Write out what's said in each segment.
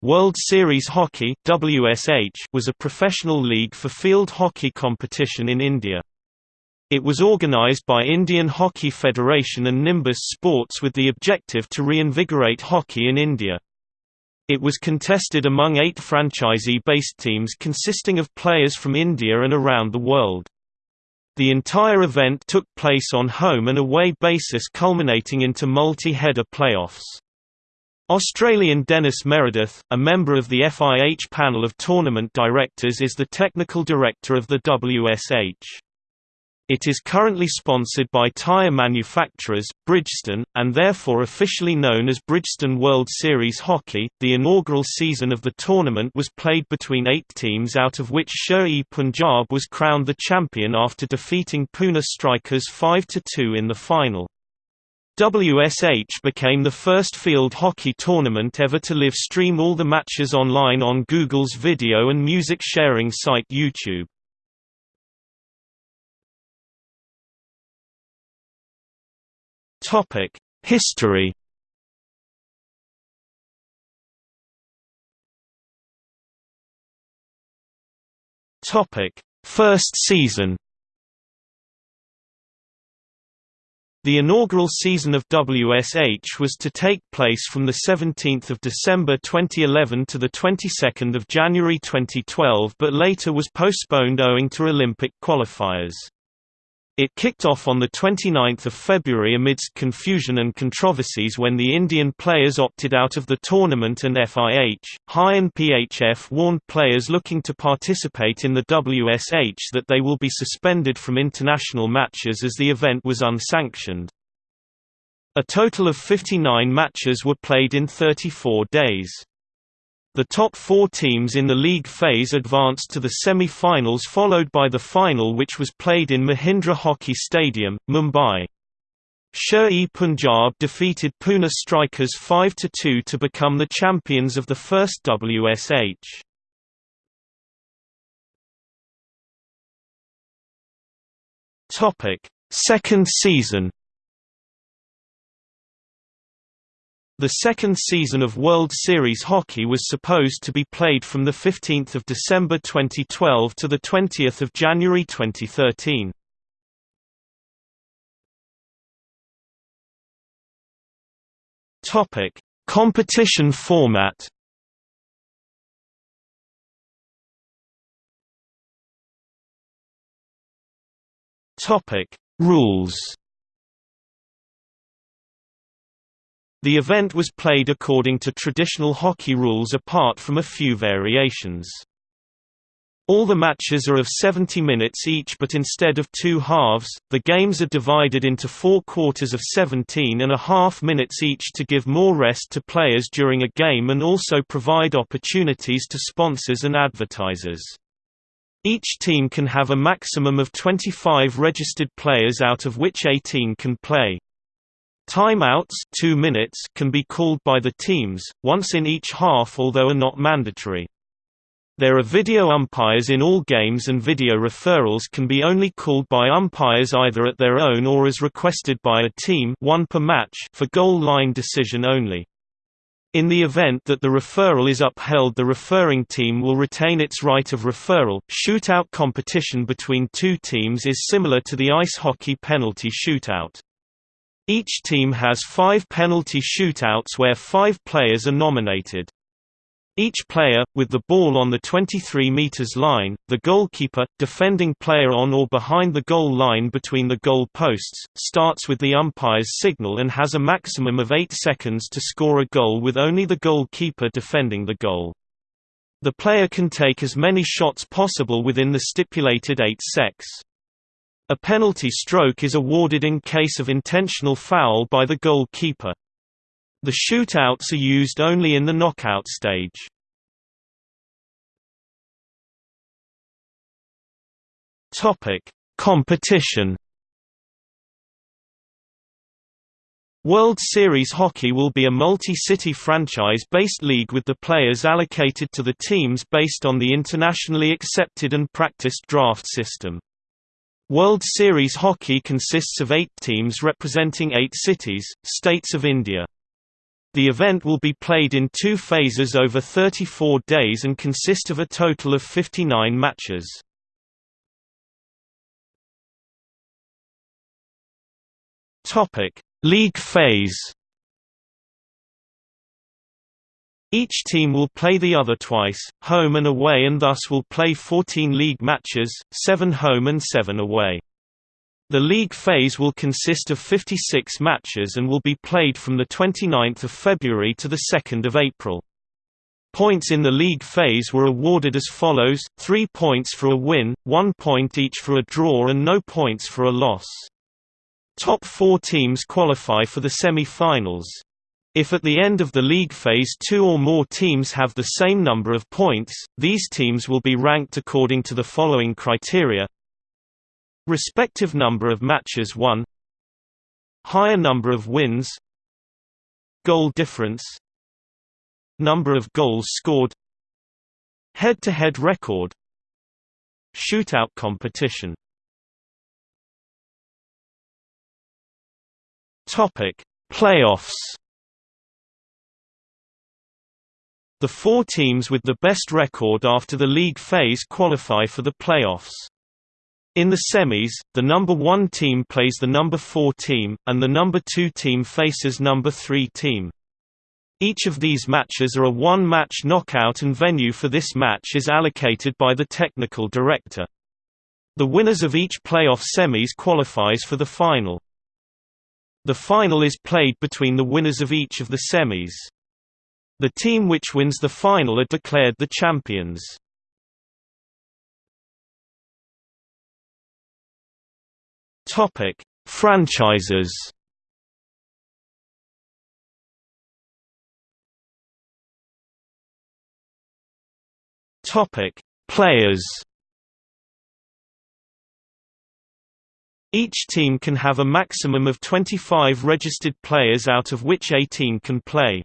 World Series Hockey WSH was a professional league for field hockey competition in India. It was organized by Indian Hockey Federation and Nimbus Sports with the objective to reinvigorate hockey in India. It was contested among eight franchisee-based teams consisting of players from India and around the world. The entire event took place on home and away basis culminating into multi-header playoffs. Australian Dennis Meredith, a member of the FIH panel of tournament directors is the technical director of the WSH. It is currently sponsored by tyre manufacturers, Bridgestone, and therefore officially known as Bridgestone World Series Hockey. The inaugural season of the tournament was played between eight teams, out of which Sher-e Punjab was crowned the champion after defeating Pune Strikers 5 2 in the final. WSH became the first field hockey tournament ever to live stream all the matches online on Google's video and music sharing site YouTube. Topic: History. Topic: First season. The inaugural season of WSH was to take place from 17 December 2011 to of January 2012 but later was postponed owing to Olympic qualifiers. It kicked off on 29 February amidst confusion and controversies when the Indian players opted out of the tournament and FIH, HI and PHF warned players looking to participate in the WSH that they will be suspended from international matches as the event was unsanctioned. A total of 59 matches were played in 34 days. The top four teams in the league phase advanced to the semi-finals followed by the final which was played in Mahindra Hockey Stadium, Mumbai. Sher-e Punjab defeated Pune Strikers 5–2 to become the champions of the first WSH. Second season The second season of World Series Hockey was supposed to be played from 15 December 2012 to 20 January 2013. Competition format Rules The event was played according to traditional hockey rules apart from a few variations. All the matches are of 70 minutes each but instead of two halves, the games are divided into four quarters of 17 and a half minutes each to give more rest to players during a game and also provide opportunities to sponsors and advertisers. Each team can have a maximum of 25 registered players out of which 18 can play. Timeouts 2 minutes can be called by the teams, once in each half although are not mandatory. There are video umpires in all games and video referrals can be only called by umpires either at their own or as requested by a team one per match for goal line decision only. In the event that the referral is upheld the referring team will retain its right of referral. Shootout competition between two teams is similar to the ice hockey penalty shootout. Each team has five penalty shootouts where five players are nominated. Each player, with the ball on the 23 meters line, the goalkeeper, defending player on or behind the goal line between the goal posts, starts with the umpire's signal and has a maximum of 8 seconds to score a goal with only the goalkeeper defending the goal. The player can take as many shots possible within the stipulated 8 secs. A penalty stroke is awarded in case of intentional foul by the goalkeeper. The shootouts are used only in the knockout stage. Topic: Competition. World Series Hockey will be a multi-city franchise-based league with the players allocated to the teams based on the internationally accepted and practiced draft system. World Series Hockey consists of eight teams representing eight cities, states of India. The event will be played in two phases over 34 days and consist of a total of 59 matches. League phase. Each team will play the other twice, home and away and thus will play 14 league matches, 7 home and 7 away. The league phase will consist of 56 matches and will be played from 29 February to 2 April. Points in the league phase were awarded as follows, 3 points for a win, 1 point each for a draw and no points for a loss. Top four teams qualify for the semi-finals. If at the end of the league phase two or more teams have the same number of points, these teams will be ranked according to the following criteria. Respective number of matches won. Higher number of wins. Goal difference. Number of goals scored. Head-to-head -head record. Shootout competition. Topic: Playoffs. The four teams with the best record after the league phase qualify for the playoffs. In the semis, the number 1 team plays the number 4 team, and the number 2 team faces number 3 team. Each of these matches are a one-match knockout and venue for this match is allocated by the technical director. The winners of each playoff semis qualifies for the final. The final is played between the winners of each of the semis. The team which wins the final are declared the champions. Topic: Franchises. Topic: Players. Each team can have a maximum of 25 registered players out of which 18 can play.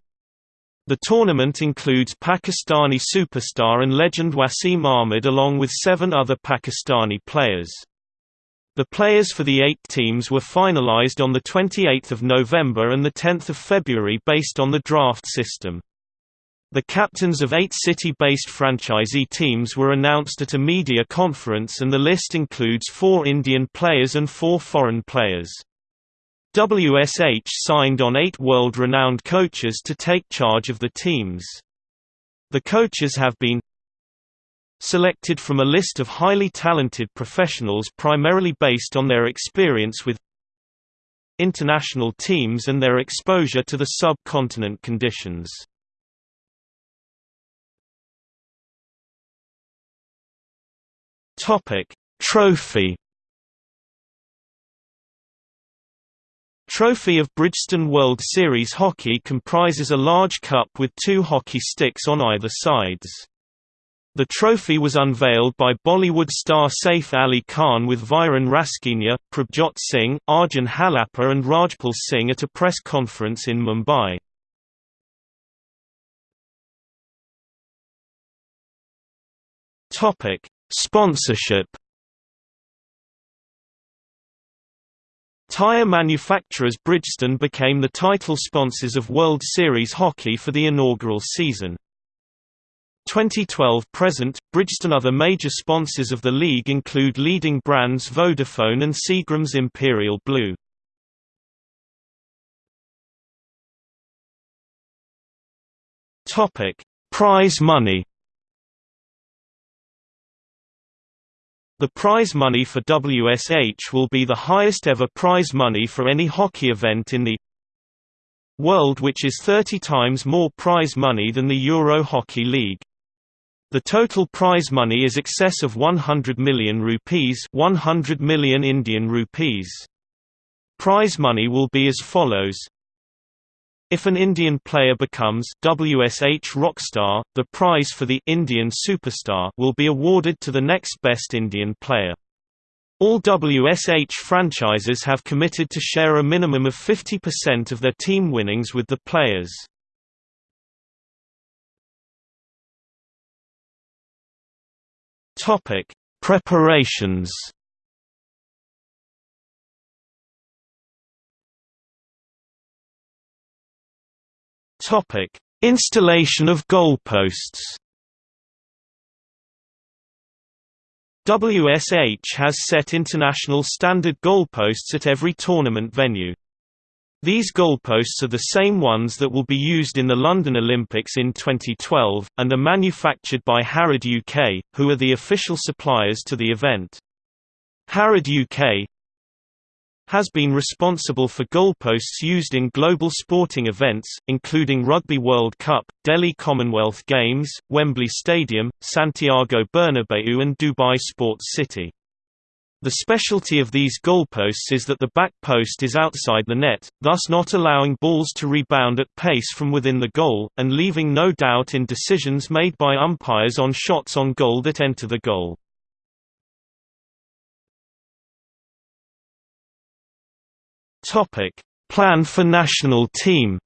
The tournament includes Pakistani superstar and legend Wasim Ahmed along with seven other Pakistani players. The players for the eight teams were finalized on 28 November and 10 February based on the draft system. The captains of eight city-based franchisee teams were announced at a media conference and the list includes four Indian players and four foreign players. WSH signed on eight world-renowned coaches to take charge of the teams. The coaches have been selected from a list of highly talented professionals primarily based on their experience with international teams and their exposure to the subcontinent conditions. Trophy Trophy of Bridgestone World Series Hockey comprises a large cup with two hockey sticks on either sides. The trophy was unveiled by Bollywood star Saif Ali Khan with Viren Rasquinha, Prabhjot Singh, Arjun Halappa and Rajpal Singh at a press conference in Mumbai. Sponsorship. Tire manufacturers Bridgestone became the title sponsors of World Series Hockey for the inaugural season. 2012 present, Bridgestone Other major sponsors of the league include leading brands Vodafone and Seagram's Imperial Blue. Prize money. The prize money for WSH will be the highest ever prize money for any hockey event in the world which is 30 times more prize money than the Euro Hockey League. The total prize money is excess of 100 million rupees 100 million Indian rupees. Prize money will be as follows if an Indian player becomes WSH Rockstar, the prize for the Indian Superstar will be awarded to the next best Indian player. All WSH franchises have committed to share a minimum of 50% of their team winnings with the players. Topic: Preparations. Topic: Installation of goalposts. WSH has set international standard goalposts at every tournament venue. These goalposts are the same ones that will be used in the London Olympics in 2012, and are manufactured by Harrod UK, who are the official suppliers to the event. Harrod UK has been responsible for goalposts used in global sporting events, including Rugby World Cup, Delhi Commonwealth Games, Wembley Stadium, Santiago Bernabeu and Dubai Sports City. The specialty of these goalposts is that the back post is outside the net, thus not allowing balls to rebound at pace from within the goal, and leaving no doubt in decisions made by umpires on shots on goal that enter the goal. Plan for national team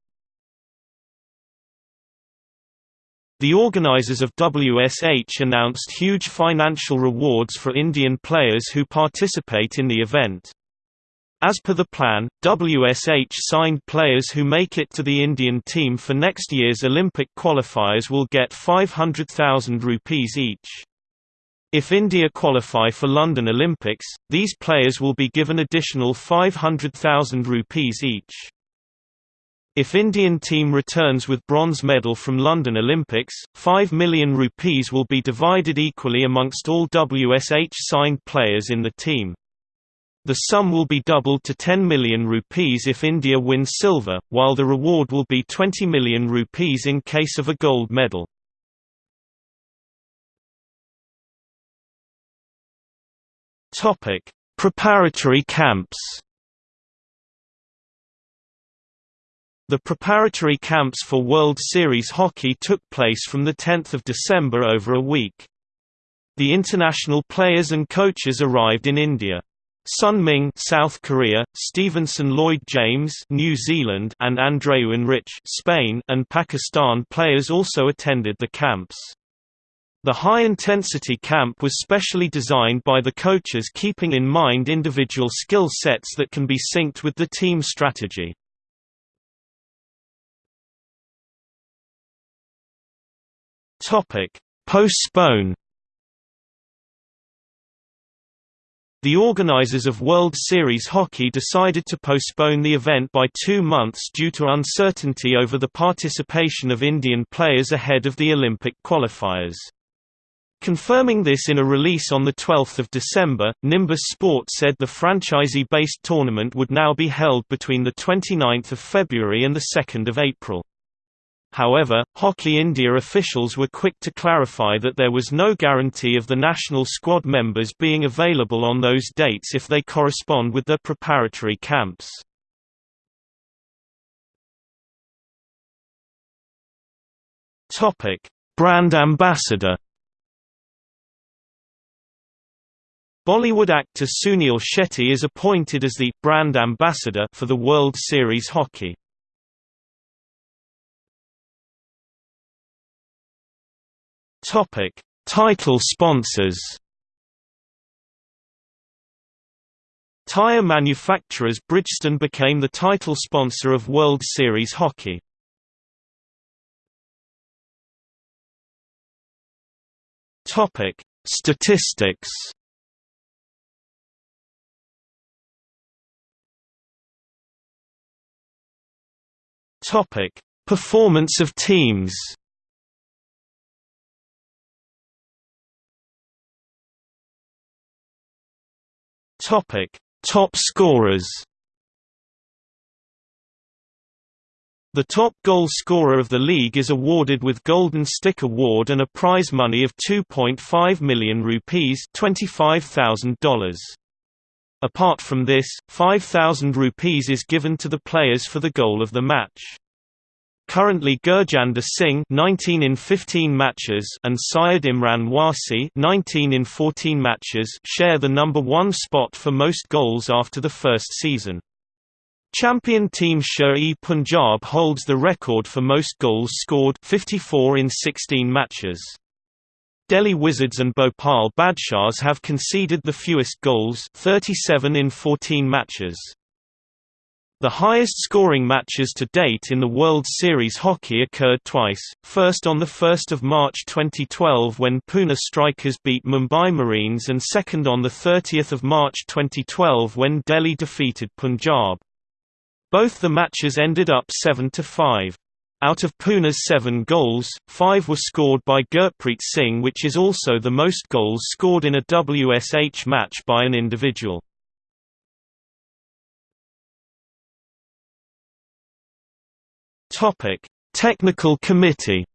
The organisers of WSH announced huge financial rewards for Indian players who participate in the event. As per the plan, WSH signed players who make it to the Indian team for next year's Olympic qualifiers will get 500,000 rupees each. If India qualify for London Olympics, these players will be given additional 500,000 rupees each. If Indian team returns with bronze medal from London Olympics, 5 million rupees will be divided equally amongst all WSH signed players in the team. The sum will be doubled to 10 million rupees if India wins silver, while the reward will be 20 million rupees in case of a gold medal. Preparatory camps The preparatory camps for World Series hockey took place from 10 December over a week. The international players and coaches arrived in India. Sun Ming South Korea, Stevenson Lloyd James New Zealand and Andreu Enrich Spain and Pakistan players also attended the camps. The high-intensity camp was specially designed by the coaches keeping in mind individual skill sets that can be synced with the team strategy. Postpone. The organizers of World Series Hockey decided to postpone the event by two months due to uncertainty over the participation of Indian players ahead of the Olympic qualifiers. Confirming this in a release on 12 December, Nimbus Sport said the franchisee-based tournament would now be held between 29 February and 2 April. However, Hockey India officials were quick to clarify that there was no guarantee of the national squad members being available on those dates if they correspond with their preparatory camps. Brand ambassador Bollywood actor Sunil Shetty is appointed as the brand ambassador for the World Series Hockey. Topic: Title sponsors. Tire manufacturers Bridgestone became the title sponsor of World Series Hockey. Topic: Statistics. Topic: Performance of teams. Topic: Top scorers. The top goal scorer of the league is awarded with Golden Stick Award and a prize money of 2.5 million rupees $25,000. Apart from this, 5,000 rupees is given to the players for the goal of the match. Currently Gurjander Singh 19 in 15 matches and Syed Imran Wasi 19 in 14 matches share the number 1 spot for most goals after the first season. Champion team Sher-e Punjab holds the record for most goals scored 54 in 16 matches. Delhi Wizards and Bhopal Badshahs have conceded the fewest goals 37 in 14 matches. The highest scoring matches to date in the World Series hockey occurred twice, first on 1 March 2012 when Pune Strikers beat Mumbai Marines and second on 30 March 2012 when Delhi defeated Punjab. Both the matches ended up 7–5. Out of Pune's seven goals, five were scored by Gurpreet Singh which is also the most goals scored in a WSH match by an individual. Technical Committee.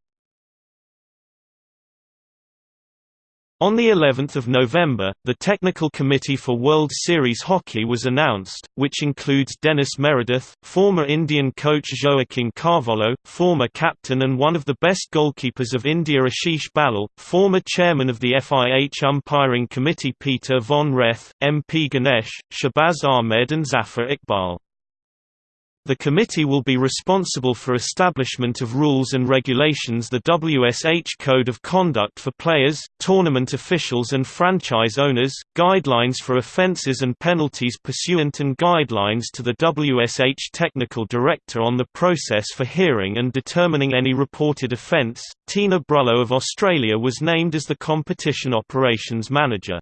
On the 11th of November, the Technical Committee for World Series Hockey was announced, which includes Dennis Meredith, former Indian coach Joaquin Carvalho, former captain and one of the best goalkeepers of India Ashish Ballal, former chairman of the FIH Umpiring Committee Peter von Reth, MP Ganesh, Shahbaz Ahmed and Zafar Iqbal. The committee will be responsible for establishment of rules and regulations the WSH Code of Conduct for players, tournament officials and franchise owners, guidelines for offences and penalties pursuant and guidelines to the WSH Technical Director on the process for hearing and determining any reported offence. Tina Brullo of Australia was named as the Competition Operations Manager.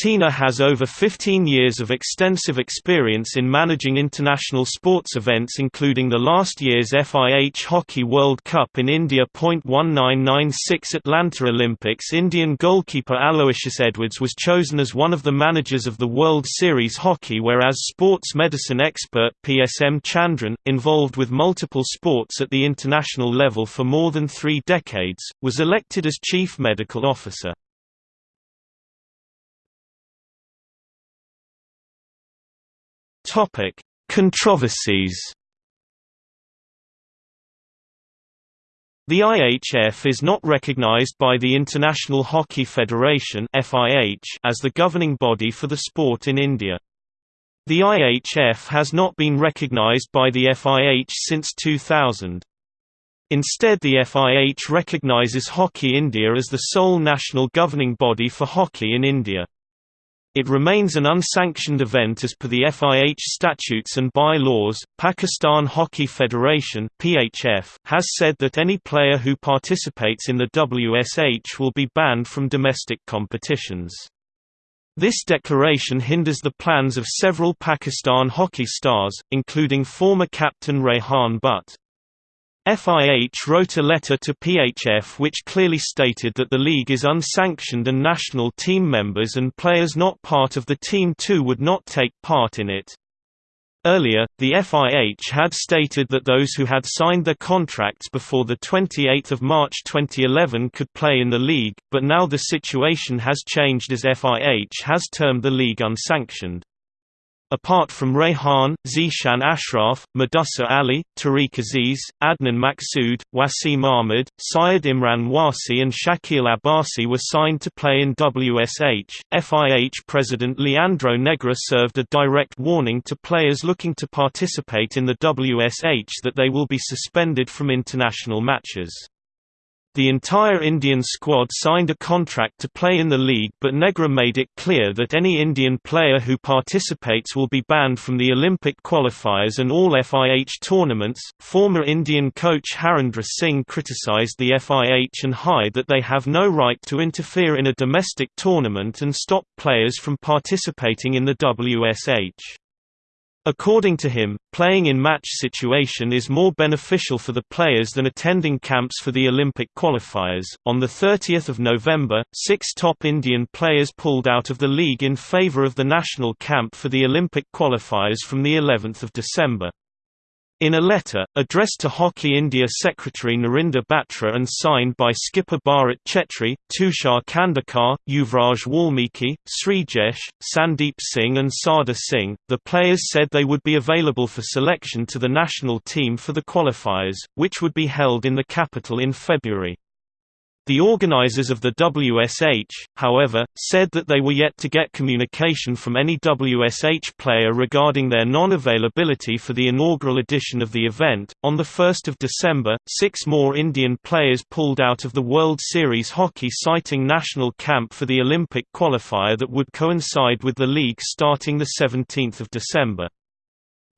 Tina has over 15 years of extensive experience in managing international sports events including the last year's FIH Hockey World Cup in India. 1996 Atlanta Olympics Indian goalkeeper Aloysius Edwards was chosen as one of the managers of the World Series Hockey whereas sports medicine expert PSM Chandran, involved with multiple sports at the international level for more than three decades, was elected as chief medical officer. Topic: Controversies. The IHF is not recognized by the International Hockey Federation (FIH) as the governing body for the sport in India. The IHF has not been recognized by the FIH since 2000. Instead the FIH recognizes Hockey India as the sole national governing body for hockey in India. It remains an unsanctioned event as per the FIH statutes and by-laws. Pakistan Hockey Federation (PHF) has said that any player who participates in the WSH will be banned from domestic competitions. This declaration hinders the plans of several Pakistan hockey stars, including former captain Rehan Butt. FIH wrote a letter to PHF which clearly stated that the league is unsanctioned and national team members and players not part of the team too would not take part in it. Earlier, the FIH had stated that those who had signed their contracts before 28 March 2011 could play in the league, but now the situation has changed as FIH has termed the league unsanctioned. Apart from Rehan, Zeeshan Ashraf, Mudassir Ali, Tariq Aziz, Adnan Maksud, Wasim Ahmed, Syed Imran Wasi and Shakil Abbasi were signed to play in WSH. FIH President Leandro Negre served a direct warning to players looking to participate in the WSH that they will be suspended from international matches. The entire Indian squad signed a contract to play in the league but Negre made it clear that any Indian player who participates will be banned from the Olympic qualifiers and all FIH tournaments. Former Indian coach Harendra Singh criticised the FIH and HI that they have no right to interfere in a domestic tournament and stop players from participating in the WSH. According to him, playing in match situation is more beneficial for the players than attending camps for the Olympic qualifiers. On the 30th of November, six top Indian players pulled out of the league in favour of the national camp for the Olympic qualifiers from the 11th of December. In a letter, addressed to Hockey India Secretary Narinder Batra and signed by skipper Bharat Chetri, Tushar Khandekar, Yuvraj Walmiki, Srijesh, Sandeep Singh and Sardar Singh, the players said they would be available for selection to the national team for the qualifiers, which would be held in the capital in February. The organizers of the WSH, however, said that they were yet to get communication from any WSH player regarding their non-availability for the inaugural edition of the event. On the 1st of December, six more Indian players pulled out of the World Series hockey citing national camp for the Olympic qualifier that would coincide with the league starting the 17th of December.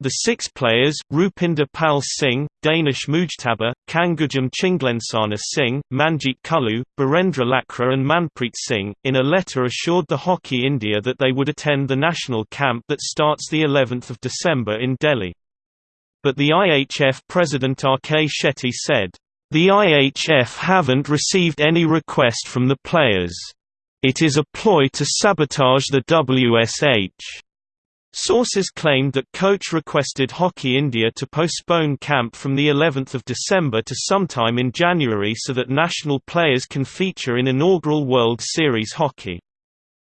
The six players, Rupinder Pal Singh, Danish Mujtaba, Kangujam Chinglensana Singh, Manjeet Kullu, Birendra Lakra and Manpreet Singh, in a letter assured the Hockey India that they would attend the national camp that starts the 11th of December in Delhi. But the IHF president R.K. Shetty said, "...the IHF haven't received any request from the players. It is a ploy to sabotage the WSH." Sources claimed that coach requested Hockey India to postpone camp from the 11th of December to sometime in January so that national players can feature in inaugural World Series hockey.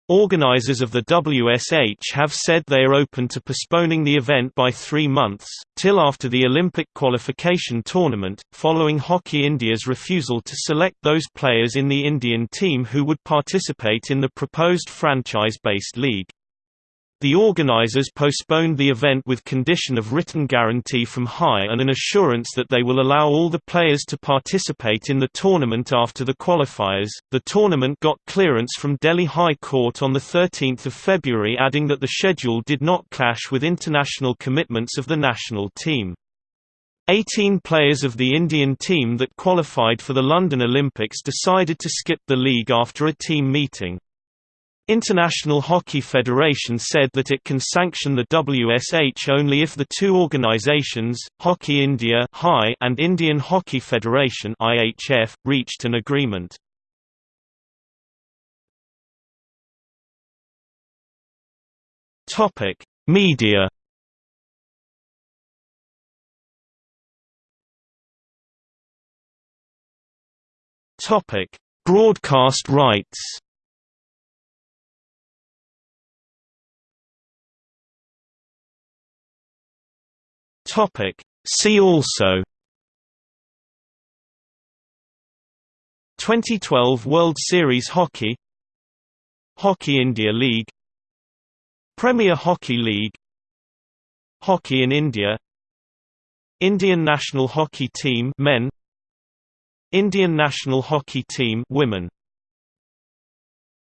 Organisers of the WSH have said they are open to postponing the event by three months, till after the Olympic qualification tournament, following Hockey India's refusal to select those players in the Indian team who would participate in the proposed franchise-based league. The organizers postponed the event with condition of written guarantee from High and an assurance that they will allow all the players to participate in the tournament after the qualifiers. The tournament got clearance from Delhi High Court on the 13th of February adding that the schedule did not clash with international commitments of the national team. 18 players of the Indian team that qualified for the London Olympics decided to skip the league after a team meeting. International Hockey Federation said that it can sanction the WSH only if the two organizations, Hockey India and Indian Hockey Federation reached an agreement. Media Broadcast rights Topic. See also 2012 World Series Hockey Hockey India League Premier Hockey League Hockey in India Indian national hockey team men Indian national hockey team women